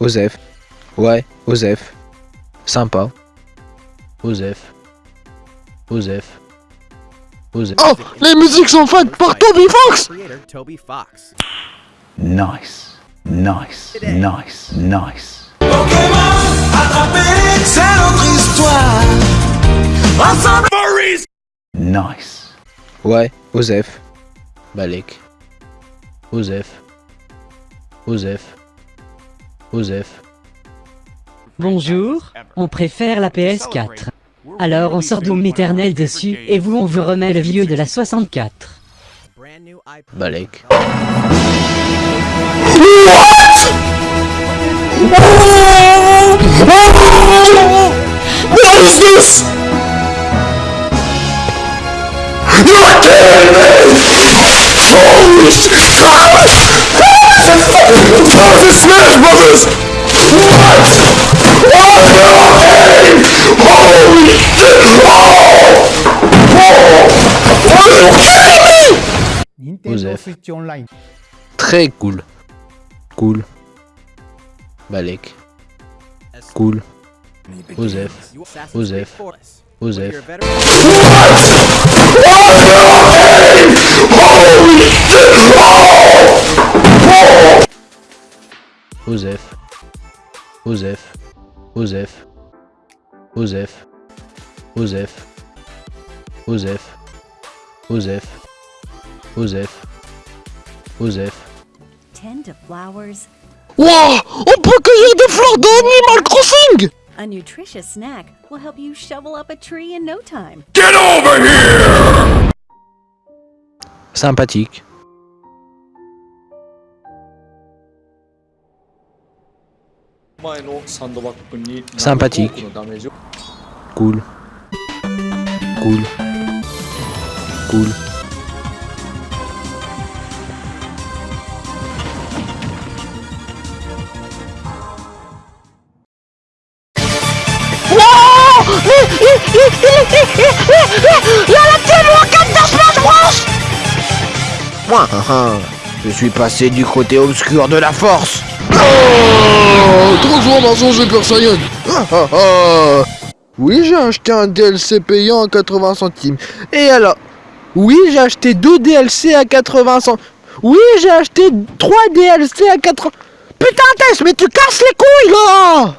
Osef. Ouais, Osef. Sympa. Osef. Osef. Osef. Oh, les musiques sont faites par Toby Fox Creator Toby Fox. Nice, nice, nice, nice. Nice. Ouais, Osef. Balek. Osef. Osef. Osef. Bonjour, on préfère la PS4. Alors on sort Doom Eternel dessus et vous on vous remet le vieux de la 64. Brand new iPod. Balek. What? Is this? You're kidding me! Holy shit! This is Smash Brothers! What? Oh no! Holy shit! Oh! Oh! Are you kidding me? Nintendo Joseph. Switch Online. Très cool. Cool. Balek. Cool. Osef. Osef. Creed 4. Osef. You're a Osef. Osef. Osef. Osef. Osef. Osef. Osef. Osef. Osef. Tend to flowers. Wow! On peut cueillir des fleurs d'Animal Crossing! A nutritious snack will help you shovel up a tree in no time. Sympathique. Sympathique. Cool. Cool. Cool. Moi, je suis passé du côté obscur de la force. Oh Transformation Super Saiyan Ah, ah, ah. Oui, j'ai acheté un DLC payant à 80 centimes. Et alors? Oui, j'ai acheté deux DLC à 80 centimes. Oui, j'ai acheté trois DLC à 80... Putain, Tess, mais tu casses les couilles, là